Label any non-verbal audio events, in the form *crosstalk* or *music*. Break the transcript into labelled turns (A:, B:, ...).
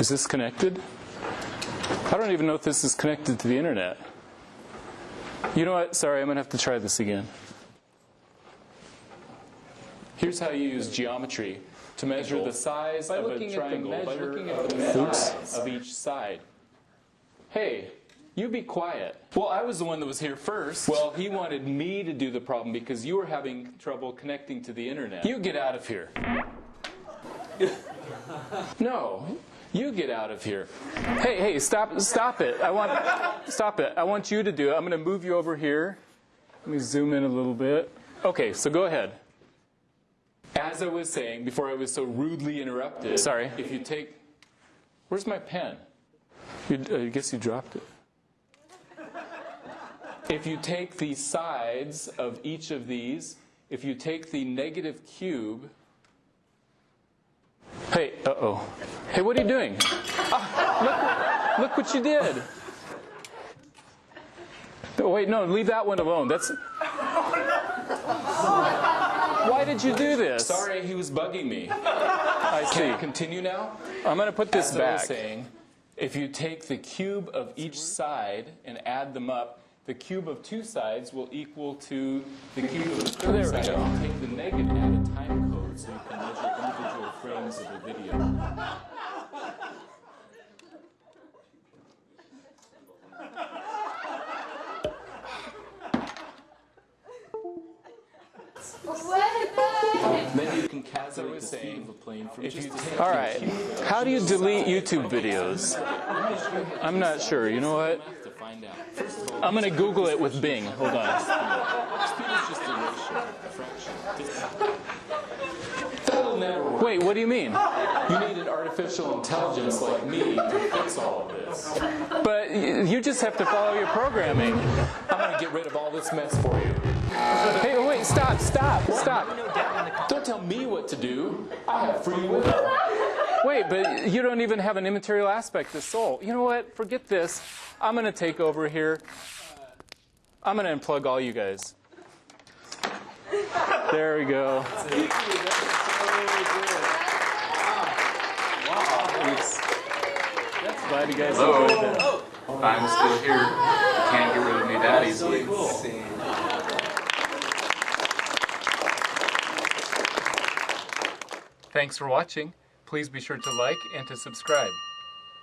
A: Is this connected? I don't even know if this is connected to the internet. You know what? Sorry, I'm going to have to try this again. Here's how you use geometry to measure the size
B: By
A: of a
B: looking at the
A: triangle by looking at the
B: the
A: size of each side. Hey, you be quiet. Well, I was the one that was here first. Well, he wanted me to do the problem because you were having trouble connecting to the internet. You get out of here. *laughs* no, you get out of here. Hey, hey, stop, stop it. I want, stop it. I want you to do it. I'm going to move you over here. Let me zoom in a little bit. Okay, so go ahead. As I was saying before I was so rudely interrupted. Sorry. If you take, where's my pen? You, uh, I guess you dropped it. If you take the sides of each of these, if you take the negative cube, hey, uh-oh. Hey, what are you doing? Ah, look, look what you did. Oh, wait, no, leave that one alone. That's. Why did you do this? Sorry, he was bugging me. I see. Can I continue now? I'm going to put this
B: As I was
A: back. saying, if you take the cube of each side and add them up, the cube of two sides will equal to the cube of the third
B: There
A: side. You Take the negative, add a time code so you can measure individual frames of the video. Then you can calculate the speed of a plane from if you
B: All right. How do you delete YouTube videos? I'm not sure. You know what?
A: to find out.
B: I'm going to Google it with Bing. Hold on. Wait, what do you mean?
A: You need an artificial intelligence like me to fix all of this.
B: But you just have to follow your programming.
A: I'm going to get rid of all this mess for you.
B: Hey, wait, stop, stop, stop.
A: Don't tell me what to do. I have free will.
B: Wait, but you don't even have an immaterial aspect of soul. You know what? Forget this. I'm going to take over here. I'm going to unplug all you guys. There we go. Glad you guys enjoyed that.
C: I'm still here. Can't get rid of me that easily.
B: Thanks for watching. Please be sure to like and to subscribe.